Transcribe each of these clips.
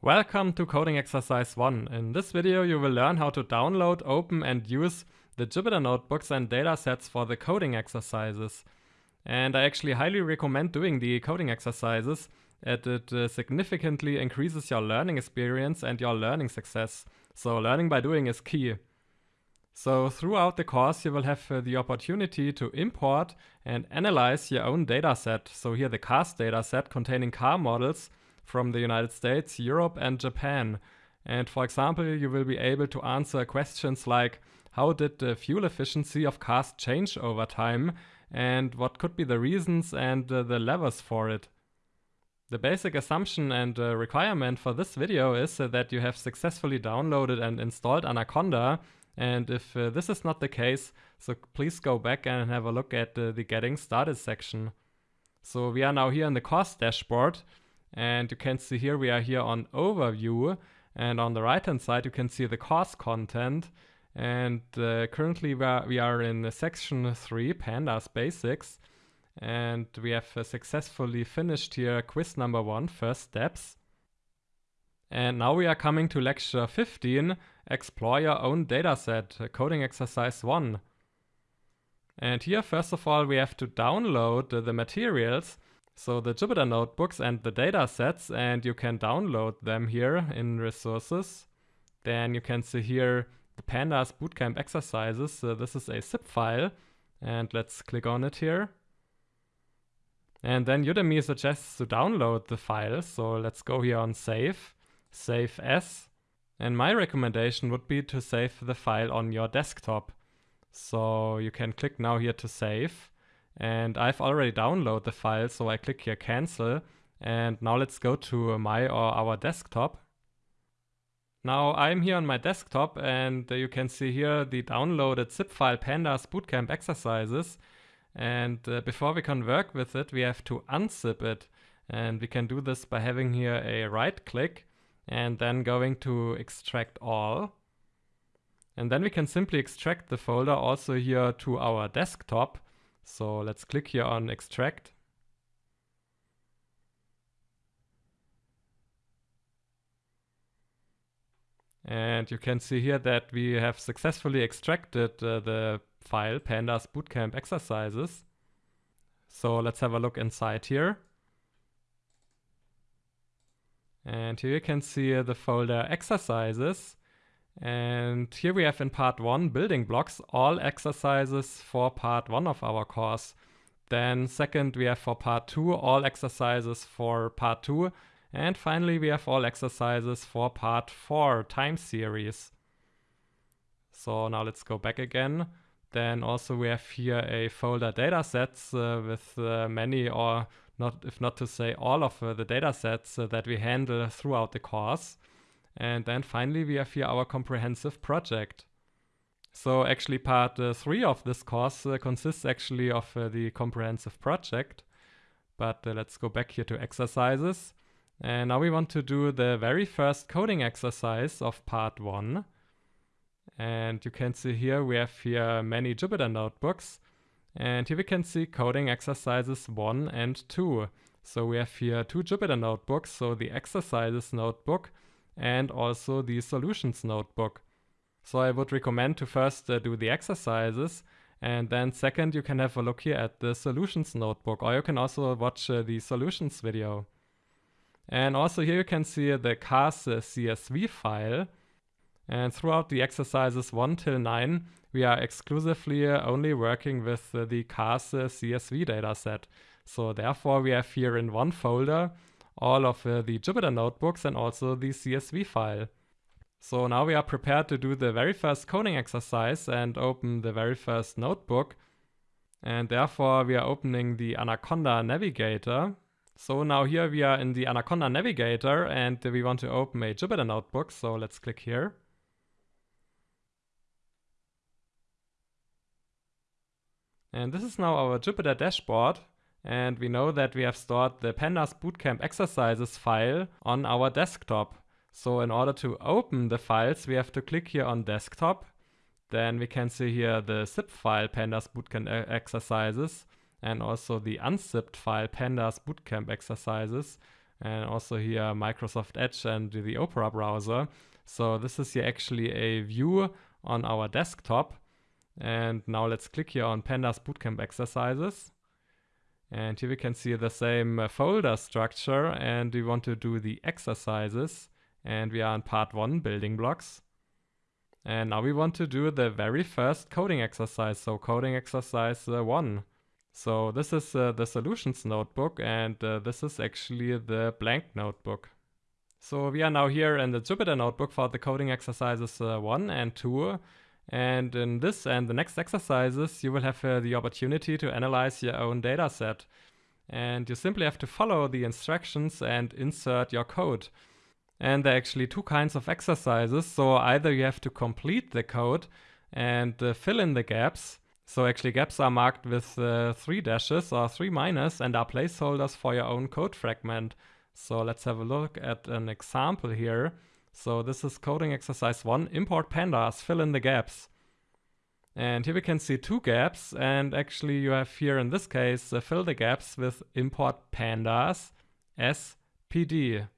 Welcome to Coding Exercise 1. In this video you will learn how to download, open and use the Jupyter notebooks and datasets for the coding exercises. And I actually highly recommend doing the coding exercises as it uh, significantly increases your learning experience and your learning success. So learning by doing is key. So throughout the course you will have uh, the opportunity to import and analyze your own dataset. So here the CARS dataset containing car models from the United States, Europe and Japan. And for example, you will be able to answer questions like how did the fuel efficiency of cars change over time and what could be the reasons and uh, the levers for it. The basic assumption and uh, requirement for this video is uh, that you have successfully downloaded and installed Anaconda and if uh, this is not the case, so please go back and have a look at uh, the getting started section. So we are now here in the course dashboard and you can see here we are here on overview. And on the right hand side you can see the course content. And uh, currently we are, we are in section 3 pandas basics. And we have uh, successfully finished here quiz number one, first steps. And now we are coming to lecture 15 explore your own dataset uh, coding exercise 1 and here first of all we have to download the materials so the Jupyter notebooks and the data sets and you can download them here in resources. Then you can see here the pandas bootcamp exercises. So this is a zip file and let's click on it here. And then Udemy suggests to download the file. So let's go here on save, save as. And my recommendation would be to save the file on your desktop. So you can click now here to save. And I've already downloaded the file, so I click here cancel. And now let's go to my or our desktop. Now I'm here on my desktop and you can see here the downloaded zip file pandas bootcamp exercises. And uh, before we can work with it, we have to unzip it. And we can do this by having here a right click and then going to extract all. And then we can simply extract the folder also here to our desktop. So let's click here on extract. And you can see here that we have successfully extracted uh, the file pandas bootcamp exercises. So let's have a look inside here. And here you can see the folder exercises. And here we have in part one building blocks, all exercises for part one of our course. Then second, we have for part two, all exercises for part two. And finally, we have all exercises for part four time series. So now let's go back again. Then also we have here a folder datasets uh, with uh, many or not, if not to say all of uh, the datasets uh, that we handle throughout the course. And then finally we have here our comprehensive project. So actually part uh, 3 of this course uh, consists actually of uh, the comprehensive project. But uh, let's go back here to exercises. And now we want to do the very first coding exercise of part 1. And you can see here we have here many Jupyter notebooks. And here we can see coding exercises 1 and 2. So we have here two Jupyter notebooks. So the exercises notebook and also the solutions notebook. So I would recommend to first uh, do the exercises and then second you can have a look here at the solutions notebook or you can also watch uh, the solutions video. And also here you can see the CARS uh, CSV file and throughout the exercises 1 till 9 we are exclusively uh, only working with uh, the CARS uh, CSV dataset. So therefore we have here in one folder all of uh, the Jupyter notebooks and also the CSV file. So now we are prepared to do the very first coding exercise and open the very first notebook. And therefore we are opening the Anaconda Navigator. So now here we are in the Anaconda Navigator and we want to open a Jupyter notebook. So let's click here. And this is now our Jupyter dashboard. And we know that we have stored the pandas bootcamp exercises file on our desktop. So in order to open the files, we have to click here on desktop. Then we can see here the zip file pandas bootcamp exercises and also the unzipped file pandas bootcamp exercises. and also here Microsoft Edge and the Opera browser. So this is here actually a view on our desktop. And now let's click here on Pandas Bootcamp exercises. And here we can see the same uh, folder structure and we want to do the exercises and we are in part one building blocks. And now we want to do the very first coding exercise, so coding exercise uh, one. So this is uh, the solutions notebook and uh, this is actually the blank notebook. So we are now here in the Jupyter notebook for the coding exercises uh, 1 and 2. And in this and the next exercises, you will have uh, the opportunity to analyze your own data set. And you simply have to follow the instructions and insert your code. And there are actually two kinds of exercises. So either you have to complete the code and uh, fill in the gaps. So actually gaps are marked with uh, three dashes or three minus and are placeholders for your own code fragment. So let's have a look at an example here. So this is coding exercise one, import pandas, fill in the gaps. And here we can see two gaps and actually you have here in this case uh, fill the gaps with import pandas as pd.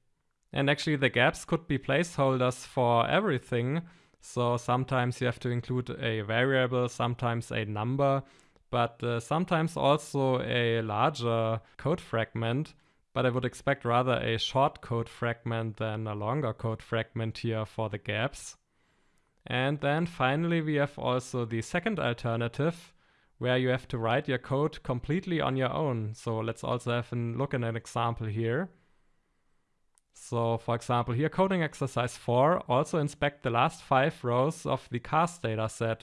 And actually the gaps could be placeholders for everything. So sometimes you have to include a variable, sometimes a number, but uh, sometimes also a larger code fragment but I would expect rather a short code fragment than a longer code fragment here for the gaps. And then finally we have also the second alternative where you have to write your code completely on your own. So let's also have a look at an example here. So for example here coding exercise 4 also inspect the last five rows of the cars dataset.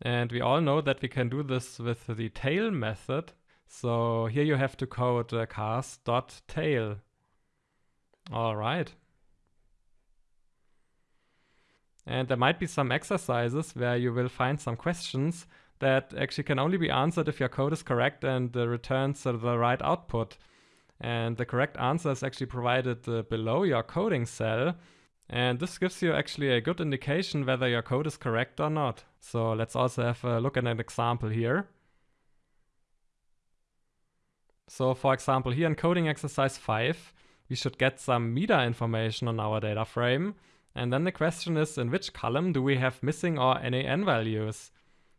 And we all know that we can do this with the tail method so here you have to code uh, cars.tail. All right. And there might be some exercises where you will find some questions that actually can only be answered if your code is correct and uh, returns uh, the right output. And the correct answer is actually provided uh, below your coding cell. And this gives you actually a good indication whether your code is correct or not. So let's also have a look at an example here. So for example, here in coding exercise 5, we should get some meta information on our data frame. And then the question is, in which column do we have missing or NaN values?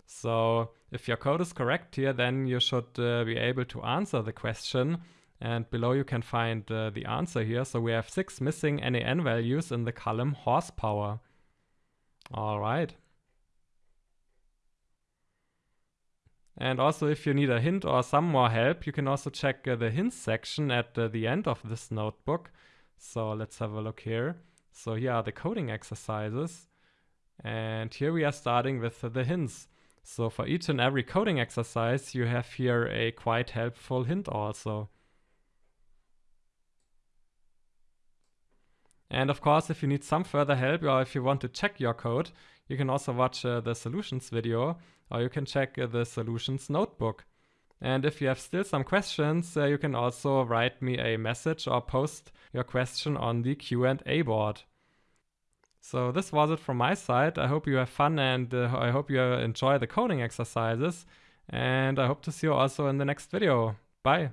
So if your code is correct here, then you should uh, be able to answer the question. And below you can find uh, the answer here. So we have six missing NaN values in the column horsepower. All right. And also if you need a hint or some more help, you can also check uh, the hints section at uh, the end of this notebook. So let's have a look here. So here are the coding exercises. And here we are starting with uh, the hints. So for each and every coding exercise, you have here a quite helpful hint also. And of course, if you need some further help or if you want to check your code, you can also watch uh, the solutions video or you can check uh, the solutions notebook. And if you have still some questions, uh, you can also write me a message or post your question on the Q&A board. So this was it from my side. I hope you have fun and uh, I hope you enjoy the coding exercises. And I hope to see you also in the next video. Bye.